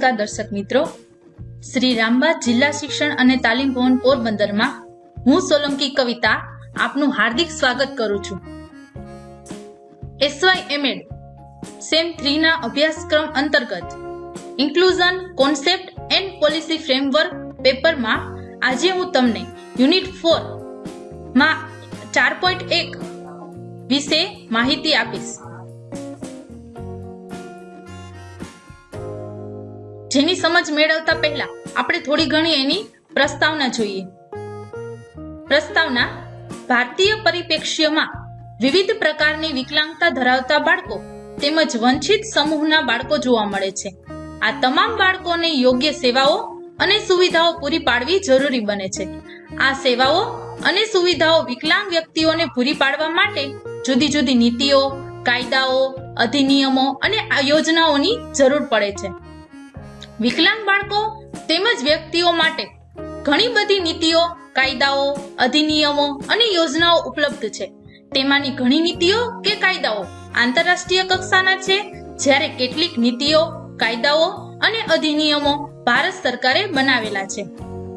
નમસ્કાર દર્શક મિત્રો. શ્રી રામબા જિલ્લા શિક્ષણ અને તાલીમ ભવન પોરબંદરમાં હું સોલંકી કવિતા આપનું હાર્દિક સ્વાગત કરું છું. એસવાય એમએડ સેમ થ્રીના અભ્યાસક્રમ અંતર્ગત inclusion concept and policy framework પેપરમાં આજે હું તમને યુનિટ ફોરમાં ચાર પોઈન્ટ એક વિશે માહિતી આપીશ. જેની સમજ મેળવતા પહેલા આપણે થોડી ઘણી એની પ્રસ્તાવના જોઈએ. પ્રસ્તાવના, ભારતીય પરિપ્રેક્ષ્યમાં વિવિધ પ્રકારની વિકલાંગતા ધરાવતા બાળકો તેમજ વંચિત સમૂહના બાળકો જોવા મળે છે. આ તમામ બાળકોને યોગ્ય સેવાઓ અને સુવિધાઓ પૂરી પાડવી જરૂરી બને છે. આ સેવાઓ અને સુવિધાઓ વિકલાંગ વ્યક્તિઓને પૂરી પાડવા માટે જુદી જુદી નીતિઓ, કાયદાઓ, અધિનિયમો અને આ યોજનાઓની જરૂર પડે છે. વિકલાંગ બાળકો તેમજ વ્યક્તિઓ માટે ઘણી બધી નીતિઓ, કાયદાઓ, અધિનિયમો અને યોજનાઓ ઉપલબ્ધ છે. તેમાંની ઘણી નીતિઓ કે કાયદાઓ આંતરરાષ્ટ્રીય કક્ષાના છે, જ્યારે કેટલીક નીતિઓ, કાયદાઓ અને અધિનિયમો ભારત સરકારે બનાવેલા છે.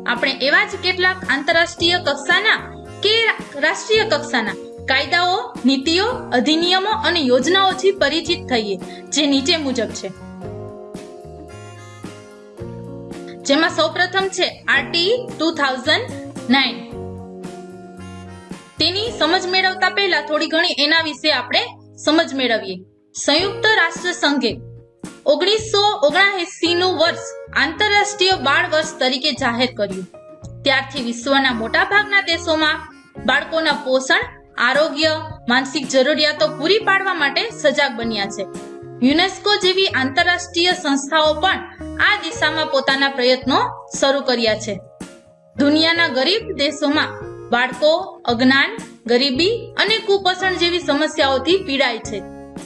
આપણે એવા જ કેટલાક આંતરરાષ્ટ્રીય કક્ષાના કે રાષ્ટ્રીય કક્ષાના કાયદાઓ, નીતિઓ, અધિનિયમો અને યોજનાઓથી પરિચિત થઈએ, જે નીચે મુજબ છે. જેમાં સૌપ્રથમ છે આરટી ટુ થાઉઝન્ડ નાઇન. તેની સમજ મેળવતા પહેલા થોડી ઘણી એના વિશે આપણે સમજ મેળવીએ. સંયુક્ત રાષ્ટ્ર સંઘે ઓગણીસો ઓગણએસી નું વર્ષ આંતરરાષ્ટ્રીય બાળ વર્ષ તરીકે જાહેર કર્યું. ત્યારથી વિશ્વના મોટા ભાગના દેશોમાં બાળકોના પોષણ, આરોગ્ય, માનસિક જરૂરિયાતો પૂરી પાડવા માટે સજાગ બન્યા છે. યુનેસ્કો જેવી આંતરરાષ્ટ્રીય સંસ્થાઓ પણ આ દિશામાં પોતાના પ્રયત્નો શરૂ કર્યા છે. દુનિયાના ગરીબ દેશોમાં બાળકો, અજ્ઞાન, ગરીબી અને કુપોષણ જેવી સમસ્યાઓથી પીડાય છે.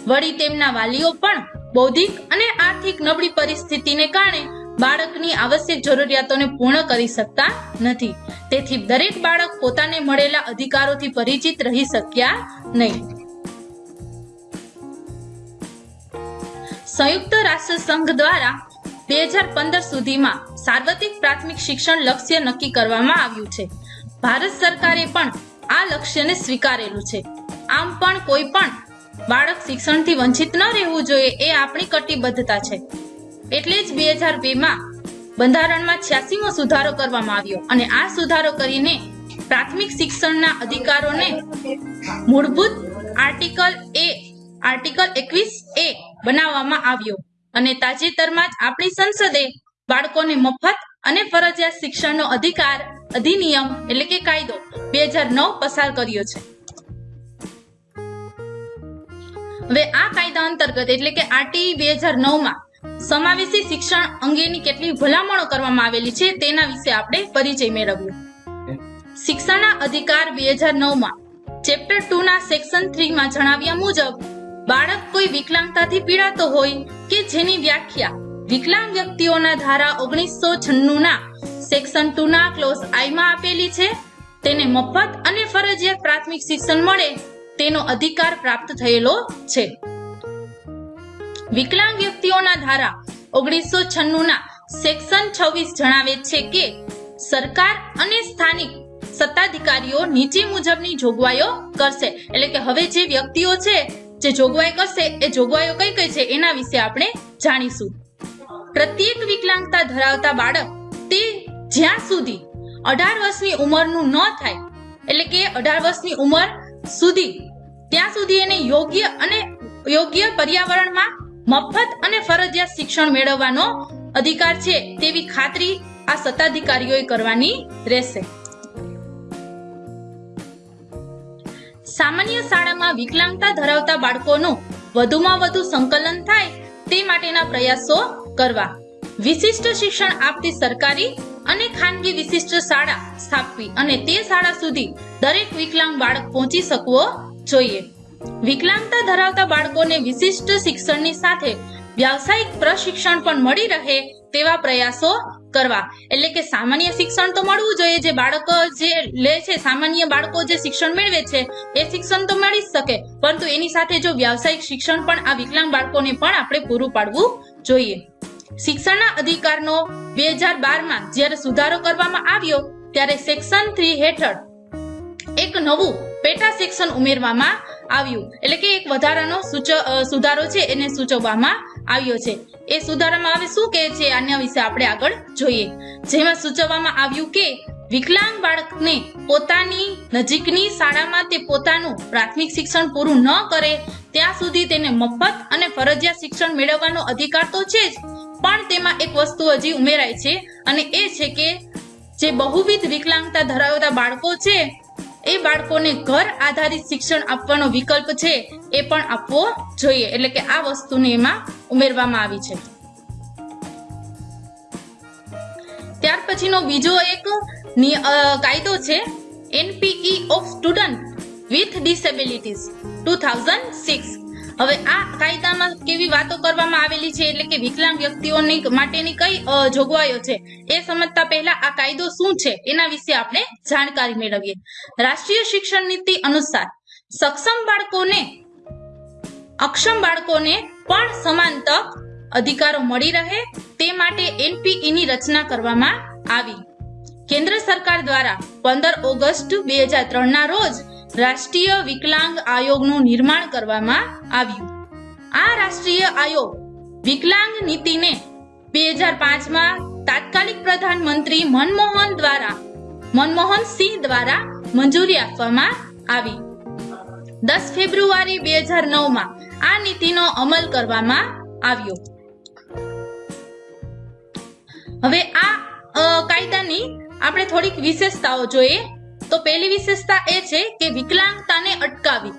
વળી તેમના વાલીઓ પણ બૌદ્ધિક અને આર્થિક નબળી પરિસ્થિતિને કારણે બાળકની આવશ્યક જરૂરિયાતોને પૂર્ણ કરી શકતા નથી. તેથી દરેક બાળક પોતાને મળેલા અધિકારોથી પરિચિત રહી શક્યા નહીં. સંયુક્ત રાષ્ટ્ર સંઘ દ્વારા બે હજાર પંદર સુધીમાં સાર્વત્રિક પ્રાથમિક શિક્ષણ લક્ષ્ય નક્કી કરવામાં આવ્યું છે. ભારત સરકારે પણ આ લક્ષ્યને સ્વીકારેલું છે. આમ પણ કોઈ પણ બાળક શિક્ષણથી વંચિત ન રહેવું જોઈએ એ આપણી કટિબદ્ધતા છે. એટલે જ બે હજાર બેમાં બંધારણમાં છ્યાસીમો સુધારો કરવામાં આવ્યો અને આ સુધારો કરીને પ્રાથમિક શિક્ષણના અધિકારોને મૂળભૂત આર્ટિકલ એ, આર્ટિકલ એકવીસ એ બનાવવામાં આવ્યો. અને તાજેતરમાં જ આપણી સંસદે બાળકોને મફત અને ફરજિયાત શિક્ષણનો અધિકાર અધિનિયમ એટલે કે કાયદો બે પસાર કર્યો છે. હવે આ કાયદા અંતર્ગત એટલે કે આરટી બે હજાર નવમાં સમાવેશી શિક્ષણ અંગેની કેટલી ભલામણો કરવામાં આવેલી છે તેના વિશે આપણે પરિચય મેળવ્યો. શિક્ષણના અધિકાર બે હજાર નવમાં ચેપ્ટર ટુ ના સેક્શન થ્રી માં જણાવ્યા મુજબ બાળક કોઈ વિકલાંગતાથી પીડાતો હોય કે જેની વ્યાખ્યા વિકલાંગ વ્યક્તિઓના ધારા ઓગણીસો છન્નું ના સેક્શન ટુ ના ક્લોઝ આઈ માં આપેલી છે. તેને મફત અને ફરજિયાત પ્રાથમિક શિક્ષણ મળે તેનો અધિકાર પ્રાપ્ત થયેલો છે. વિકલાંગ વ્યક્તિઓના ધારા ઓગણીસો છન્નું ના સેક્શન છવ્વીસ જણાવે છે કે સરકાર અને સ્થાનિક સત્તાધિકારીઓ નીચે મુજબની જોગવાઈઓ કરશે. એટલે કે હવે જે વ્યક્તિઓ છે જે જોગવાઈ કરશે, એ જોગવાઈઓ કઈ કઈ છે એના વિશે આપણે જાણીશું. પ્રત્યેક વિકલાંગતા ધરાવતા બાળક તે જ્યાં સુધી અઢાર વર્ષની ઉંમરનું ન થાય, એટલે કે અઢાર વર્ષની ઉંમર સુધી, ત્યાં સુધી એને યોગ્ય અને યોગ્ય પર્યાવરણમાં મફત અને ફરજિયાત શિક્ષણ મેળવવાનો અધિકાર છે તેવી ખાતરી આ સત્તાધિકારીઓએ કરવાની રહેશે. સામાન્ય શાળામાં વિકલાંગતા ધરાવતા બાળકોનું વધુમાં વધુ સંકલન થાય તે માટેના પ્રયાસો કરવા. વિશિષ્ટ શિક્ષણ આપતી સરકારી અને ખાનગી વિશિષ્ટ શાળા સ્થાપવી અને તે શાળા સુધી દરેક વિકલાંગ બાળક પહોંચી શકવો જોઈએ. વિકલાંગતા ધરાવતા બાળકોને વિશિષ્ટ શિક્ષણની સાથે વ્યાવસાયિક પ્રશિક્ષણ પણ મળી રહે તેવા પ્રયાસો કરવા. એટલે કે સામાન્ય શિક્ષણ તો મળવું જોઈએ. જે બાળકો જે લે છે, સામાન્ય બાળકો જે શિક્ષણ મેળવે છે, એ શિક્ષણ તો મળી જ શકે. પરંતુ એની સાથે જો વ્યાવસાયિક શિક્ષણ પણ આ વિકલાંગ બાળકોને પણ આપણે પૂરું પાડવું જોઈએ. શિક્ષણના અધિકારનો બે હજાર બારમાં જ્યારે સુધારો કરવામાં આવ્યો, ત્યારે સેક્શન થ્રી હેઠળ એક નવું પેટા સેક્શન ઉમેરવામાં આવ્યું. એટલે કે એક વધારાનો સુધારો છે, એને સૂચવવામાં આવ્યો છે. એ સુધારામાં હવે શું કહે છે? આના વિશે આપણે આગળ જોઈએ. જેમાં સૂચવવામાં આવ્યું કે, વિકલાંગ બાળકને પોતાની નજીકની શાળામાં તે પોતાનું પ્રાથમિક શિક્ષણ પૂરું ન કરે, ત્યાં સુધી તેને મફત અને ફરજિયાત શિક્ષણ મેળવવાનો અધિકાર તો છે જ, પણ તેમાં એક વસ્તુ હજી ઉમેરાય છે, અને એ છે કે, જે બહુવિધ વિકલાંગતા ધરાવતા બાળકો છે એ બાળકોને ઘર આધારિત શિક્ષણ આપવાનો વિકલ્પ છે એ પણ આપવો જોઈએ. એટલે કે આ વસ્તુને એમાં ઉમેરવામાં આવી છે. ત્યાર પછીનો બીજો એક કાયદો છે NPE of student with disabilities two thousand six હવે આ કાયદામાં કેવી વાતો કરવામાં આવેલી છે એટલે કે વિકલાંગ વ્યક્તિઓની માટેની કઈ જોગવાઈઓ છે એ સમજતા પહેલા આ કાયદો શું છે એના વિશે આપણે જાણકારી મેળવીએ. રાષ્ટ્રીય શિક્ષણ નીતિ અનુસાર સક્ષમ બાળકોને, અક્ષમ બાળકોને પણ સમાન તક, અધિકારો મળી રહે તે માટે એનપીઈ ની રચના કરવામાં આવી. કેન્દ્ર સરકાર દ્વારા પંદર ઓગસ્ટ બે હજાર ત્રણ ના રોજ રાષ્ટ્રીય વિકલાંગ આયોગનું નિર્માણ કરવામાં આવ્યું. આ રાષ્ટ્રીય આયોગ વિકલાંગ નીતિને બે હજાર પાંચમાં તાત્કાલિક પ્રધાનમંત્રી મનમોહન દ્વારા, મનમોહન સિંહ દ્વારા મંજૂરી આપવામાં આવી. દસ ફેબ્રુઆરી બે હજાર નવમાં આ નીતિનો અમલ કરવામાં આવ્યો. હવે આ કાયદાની આપણે થોડીક વિશેષતાઓ જોઈએ. તો પહેલી વિશેષતા એ છે કે વિકલાંગતાને અટકાવી.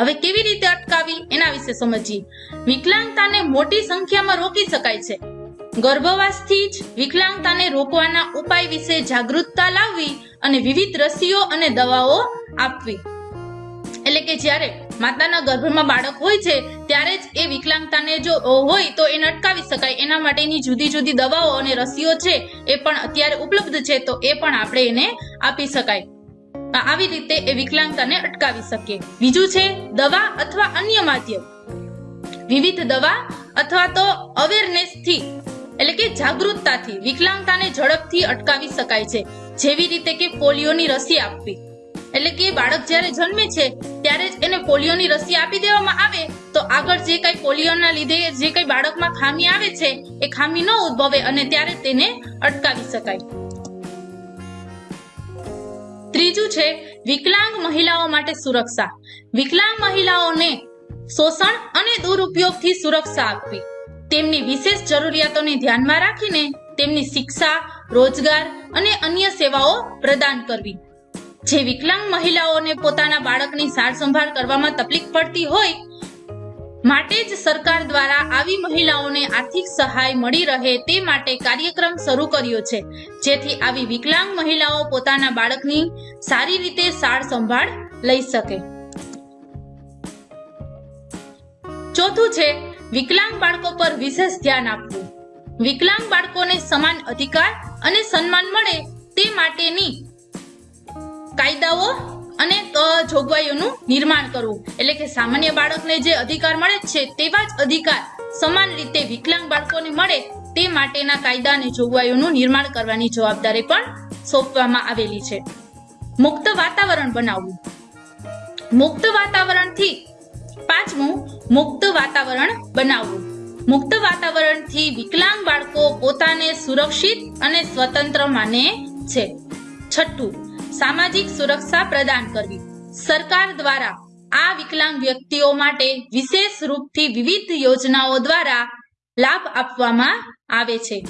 હવે કેવી રીતે અટકાવી એના વિશે સમજીએ. વિકલાંગતાને મોટી સંખ્યામાં રોકી શકાય છે. ગર્ભવાસથી જ વિકલાંગતાને રોકવાના ઉપાય વિશે જાગૃતતા લાવવી અને વિવિધ રસીઓ અને દવાઓ આપવી. એટલે કે જ્યારે માતાના ગર્ભમાં બાળક હોય છે, ત્યારે જ એ વિકલાંગતાને જો હોય તો એને અટકાવી શકાય. એના માટેની જુદી જુદી દવાઓ અને રસીઓ છે, એ પણ અત્યારે ઉપલબ્ધ છે, તો એ પણ આપણે એને આપી શકાય. આવી રીતે એ વિકલાંગતાને અટકાવી શકીએ. બીજું છે, દવા અથવા અન્ય માધ્યમ. વિવિધ દવા અથવા તો અવેરનેસથી એટલે કે જાગૃતતાથી, વિકલાંગતાને ઝડપથી અટકાવી શકાય છે. જેવી રીતે કે પોલિયોની રસી આપવી. એટલે કે બાળક જ્યારે જન્મે છે, ત્યારે જ એને પોલિયોની રસી આપી દેવામાં આવે, તો આગળ જે કઈ પોલિયોના લીધે જે કઈ બાળકમાં ખામી આવે છે, એ ખામી ન ઉદ્ભવે અને ત્યારે તેને અટકાવી શકાય. ત્રીજું છે, વિકલાંગ મહિલાઓ માટે સુરક્ષા. વિકલાંગ મહિલાઓને શોષણ અને દુરુપયોગથી સુરક્ષા આપવી. તેમની વિશેષ જરૂરિયાતોને ધ્યાનમાં રાખીને તેમની શિક્ષા, રોજગાર અને અન્ય સેવાઓ પ્રદાન કરવી. જે વિકલાંગ મહિલાઓને પોતાના બાળકની સાર સંભાળ કરવામાં તકલીફ પડતી હોય, માટે જ સરકાર દ્વારા આવી મહિલાઓને આર્થિક સહાય મળી રહે તે માટે કાર્યક્રમ શરૂ કર્યો છે. જેથી આવી વિકલાંગ મહિલાઓ પોતાના બાળકની સારી રીતે સાર સંભાળ લઈ શકે. ચોથું છે, વિકલાંગ બાળકો પર વિશેષ ધ્યાન આપવું. વિકલાંગ બાળકોને સમાન અધિકાર અને સન્માન મળે તે માટેની કાયદાઓ અને જોગવાઈઓનું નિર્માણ કરવું. એટલે કે સામાન્ય બાળકને જે અધિકાર મળે છે તેવા જ અધિકાર સમાન રીતે વિકલાંગ બાળકોને મળે તે માટેના કાયદા અને જોગવાઈઓનું નિર્માણ કરવાની જવાબદારી પણ સોંપવામાં આવેલી છે. મુક્ત વાતાવરણ બનાવવું. મુક્ત વાતાવરણથી પાંચમું, મુક્ત વાતાવરણ બનાવવું. મુક્ત વાતાવરણથી વિકલાંગ બાળકો પોતાને સુરક્ષિત અને સ્વતંત્ર માને છે. છઠ્ઠું સામાજિક સુરક્ષા પ્રદાન કરવી. સરકાર દ્વારા આ વિકલાંગ વ્યક્તિઓ માટે વિશેષ રૂપથી વિવિધ યોજનાઓ દ્વારા લાભ આપવામાં આવે છે.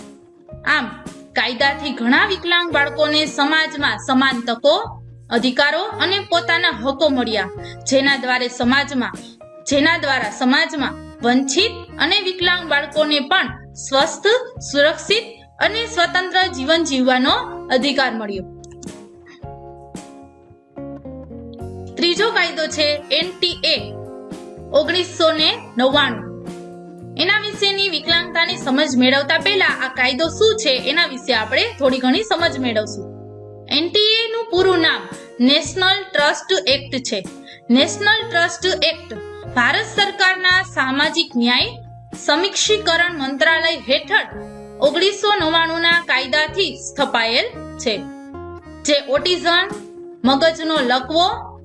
આમ, કાયદાથી ઘણા વિકલાંગ બાળકોને સમાજમાં સમાન તકો, અધિકારો અને પોતાના હકો મળ્યા, જેના દ્વારા સમાજમાં, જેના દ્વારા સમાજમાં વંચિત અને વિકલાંગ બાળકોને પણ સ્વસ્થ, સુરક્ષિત અને સ્વતંત્ર જીવન જીવવાનો અધિકાર મળ્યો. ત્રીજો કાયદો છે એનટીએ, ઓગણીસો ને નવ્વાણું. એના વિશેની વિકલાંગતાની સમજ મેળવતા પહેલા આ કાયદો શું છે એના વિશે આપણે થોડી ઘણી સમજ મેળવશું. એનટીએ નું પૂરું નામ નેશનલ ટ્રસ્ટ એક્ટ છે. નેશનલ ટ્રસ્ટ એક્ટ ભારત સરકારના સામાજિક ન્યાય, સમીક્ષીકરણ મંત્રાલય હેઠળ ઓગણીસો નવ્વાણું ના કાયદાથી સ્થપાયેલ છે. જે ઓટિઝમ, મગજનો લકવો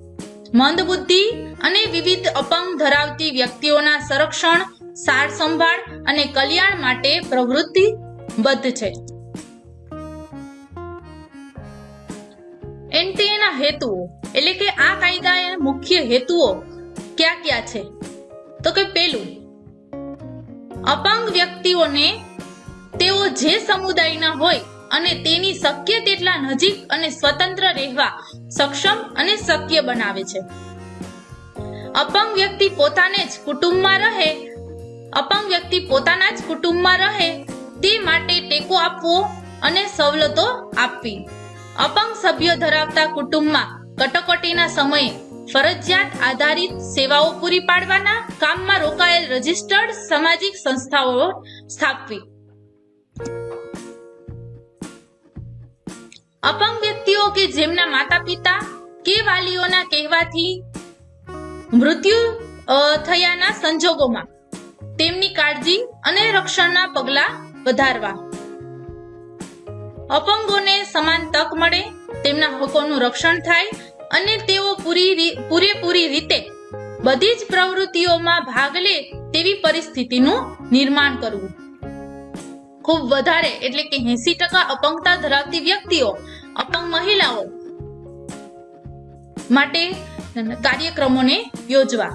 મંદબુદ્ધિ અને વિવિધ અપંગ ધરાવતી વ્યક્તિઓના સંરક્ષણ સાર સંભાળ અને કલ્યાણ માટે પ્રવૃત્તિબદ્ધ છે. એનટીએના હેતુઓ, એટલે કે આ કાયદાના મુખ્ય હેતુઓ ક્યાં ક્યાં છે? તો કે પેલું, અપંગ વ્યક્તિઓને તેઓ જે સમુદાયના હોય અને તેની શક્ય તેટલા નજીક અને સ્વતંત્ર રહેવા સક્ષમ અને શક્ય બનાવે છે. અપંગ વ્યક્તિ પોતાને જ કુટુંબમાં રહે, અપંગ વ્યક્તિ પોતાના જ કુટુંબમાં રહે, તે માટે ટેકો આપવો અને સવલતો આપવી. અપંગ સભ્યો ધરાવતા કુટુંબમાં કટોકટીના સમયે ફરજિયાત આધારિત સેવાઓ પૂરી પાડવાના કામમાં રોકાયેલ રજિસ્ટર્ડ સામાજિક સંસ્થાઓ સ્થાપવી. અપંગ વ્યક્તિઓ કે જેમના માતા પિતા કે વાલીઓના કહેવાથી મૃત્યુ થયાના સંજોગોમાં તેમની કાળજી અને રક્ષણના પગલા વધારવા. અપંગોને સમાન તક મળે, તેમના હકોનું રક્ષણ થાય અને તેઓ પૂરી પૂરેપૂરી રીતે બધી જ પ્રવૃત્તિઓમાં ભાગ લે તેવી પરિસ્થિતિનું નિર્માણ કરવું. ખૂબ વધારે એટલે કે એસી ટકા અપંગતા ધરાવતી વ્યક્તિઓ, અપંગ મહિલાઓ માટે કાર્યક્રમોને યોજવા.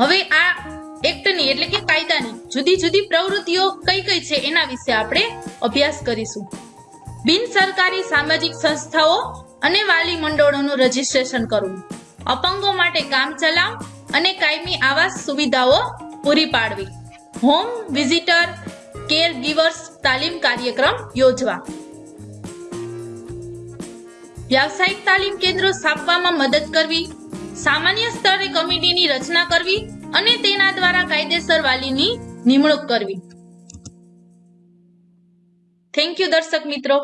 હવે આ એક્ટની એટલે કે કાયદાની જુદી જુદી પ્રવૃત્તિઓ કઈ કઈ છે એના વિશે આપણે અભ્યાસ કરીશું. બિન સરકારી સામાજિક સંસ્થાઓ અને વાલી મંડળોનું રજીસ્ટ્રેશન કરવું. અપંગો માટે કામ ચલાવ અને કાયમી આવાસ સુવિધાઓ પૂરી પાડવી. હોમ વિઝિટર કેર ગીવર્સ તાલીમ કાર્યક્રમ યોજવા. વ્યાવસાયિક તાલીમ કેન્દ્રો સ્થાપવામાં મદદ કરવી, સામાન્ય સ્તરે કમિટીની રચના કરવી અને તેના દ્વારા કાયદેસર વાલીની નિમણૂક કરવી. થેન્ક યુ દર્શક મિત્રો.